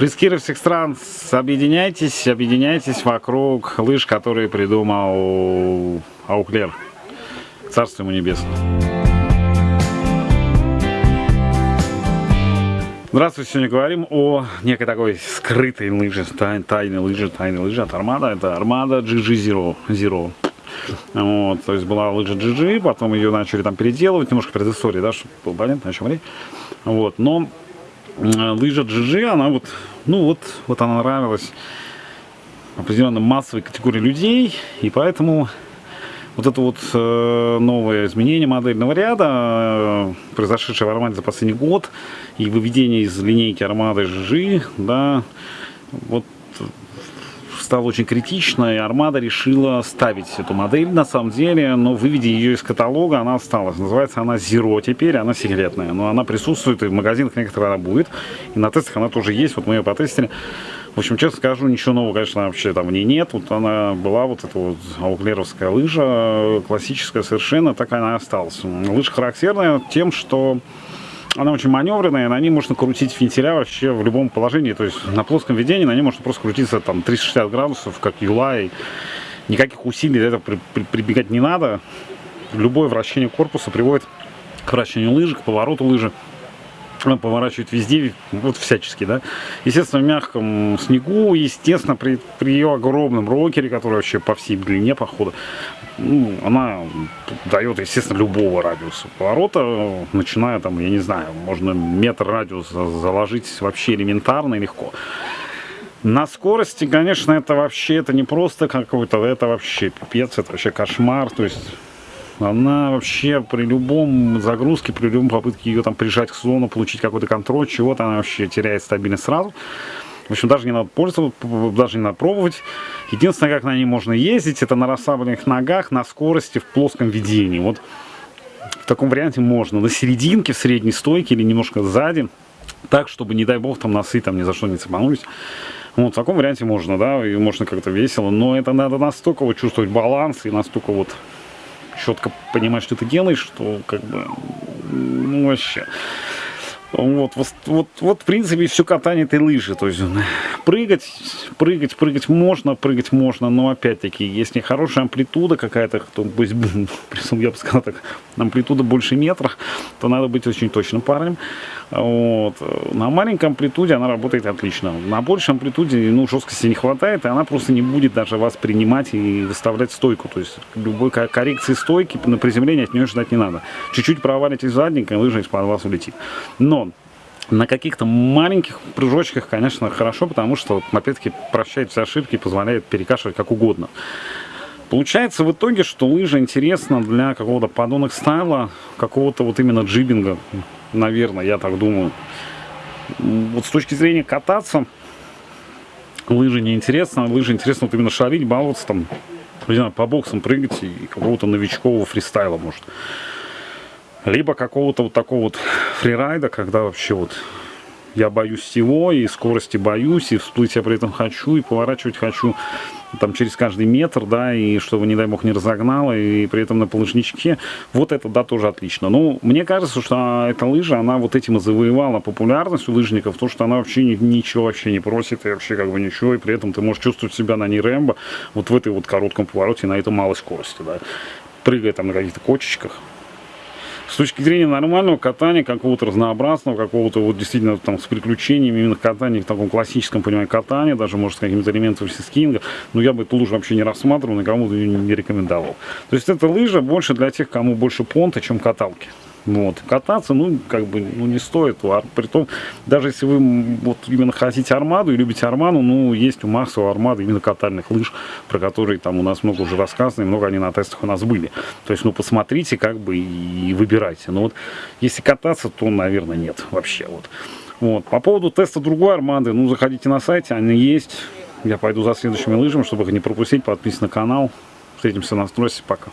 Фрискиры всех стран, объединяйтесь, объединяйтесь вокруг лыж, которые придумал Ауклер. Царство ему небесное. Здравствуйте, сегодня говорим о некой такой скрытой лыже, тай, тайной лыжи, тайной лыжи от Армада. Это Армада GG Zero. Zero. Вот, то есть была лыжа GG, потом ее начали там переделывать, немножко предыстории, да, чтобы было понятно, о чем речь. Вот, но лыжа GG, она вот, ну вот, вот она нравилась определенно массовой категории людей, и поэтому вот это вот э, новое изменение модельного ряда, э, произошедшее в Армаде за последний год, и выведение из линейки Армады GG, да, вот стало очень критично, и Армада решила ставить эту модель на самом деле, но выведя ее из каталога, она осталась. Называется она Zero теперь, она секретная, но она присутствует, и в магазинах некоторые она будет, и на тестах она тоже есть, вот мы ее потестили. В общем, честно скажу, ничего нового, конечно, вообще там в ней нет. Вот она была, вот эта вот ауклеровская лыжа, классическая совершенно, так она и осталась. Лыжа характерная тем, что она очень маневренная, на ней можно крутить вентиля вообще в любом положении. То есть на плоском ведении на ней можно просто крутиться там 360 градусов, как юлай. Никаких усилий для этого при, при, прибегать не надо. Любое вращение корпуса приводит к вращению лыжи, к повороту лыжи поворачивать везде, вот всячески, да. Естественно, в мягком снегу, естественно, при, при ее огромном рокере, который вообще по всей длине похода, ну, она дает, естественно, любого радиуса поворота, начиная там, я не знаю, можно метр радиуса заложить вообще элементарно и легко. На скорости, конечно, это вообще, это не просто какой-то, это вообще пипец, это вообще кошмар, то есть она вообще при любом загрузке, при любом попытке ее там прижать к слону, получить какой-то контроль, чего-то, она вообще теряет стабильность сразу. В общем, даже не надо пользоваться, даже не надо пробовать. Единственное, как на ней можно ездить, это на расслабленных ногах, на скорости, в плоском ведении. Вот в таком варианте можно. На серединке, в средней стойке или немножко сзади. Так, чтобы, не дай бог, там носы там ни за что не цепанулись. Вот в таком варианте можно, да, и можно как-то весело. Но это надо настолько вот чувствовать баланс и настолько вот четко понимать, что ты делаешь, что как бы, ну вообще. Вот, вот, вот, вот, в принципе, все катание этой лыжи. То есть прыгать, прыгать, прыгать можно, прыгать можно, но опять-таки, если хорошая амплитуда какая-то, то пусть, я бы сказал так, амплитуда больше метра, то надо быть очень точным парнем. Вот. На маленькой амплитуде она работает отлично. На большей амплитуде ну, жесткости не хватает, и она просто не будет даже вас принимать и выставлять стойку. То есть любой коррекции стойки на приземление от нее ждать не надо. Чуть-чуть провалитесь задненько, лыжа из-под вас улетит. Но на каких-то маленьких прыжочках, конечно, хорошо, потому что, опять-таки, прощает все ошибки и позволяет перекашивать как угодно. Получается в итоге, что лыжа интересна для какого-то подонок стайла, какого-то вот именно джибинга, наверное, я так думаю. Вот с точки зрения кататься, лыжи не интересно, лыжи интересно вот именно шарить, баловаться там, не знаю, по боксам прыгать и какого-то новичкового фристайла, может. Либо какого-то вот такого вот фрирайда, когда вообще вот я боюсь всего, и скорости боюсь, и всплыть я при этом хочу, и поворачивать хочу там через каждый метр, да, и чтобы, не дай бог, не разогнало, и при этом на полыжничке. Вот это, да, тоже отлично. Ну, мне кажется, что эта лыжа, она вот этим и завоевала популярность у лыжников, то, что она вообще ничего вообще не просит, и вообще как бы ничего, и при этом ты можешь чувствовать себя на ней Рэмбо, вот в этой вот коротком повороте, на этой малой скорости, да, прыгая там на каких-то кочечках, с точки зрения нормального катания, какого-то разнообразного, какого-то вот действительно там с приключениями, именно катания в таком классическом понимании катания, даже может с какими-то элементами скинга, но я бы эту лыжу вообще не рассматривал, никому не рекомендовал. То есть эта лыжа больше для тех, кому больше понта, чем каталки. Вот. Кататься, ну, как бы, ну, не стоит. А притом, даже если вы вот именно хотите армаду и любите арману, ну, есть у Макса у армады именно катальных лыж, про которые там у нас много уже рассказано, и много они на тестах у нас были. То есть, ну, посмотрите, как бы, и выбирайте. Но вот, если кататься, то, наверное, нет вообще. Вот. Вот. По поводу теста другой армады, ну, заходите на сайте, они есть. Я пойду за следующими лыжами, чтобы их не пропустить. Подписывайтесь на канал. Встретимся на стройсе. Пока.